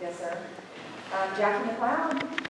Yes, sir. Um, Jackie McLeod?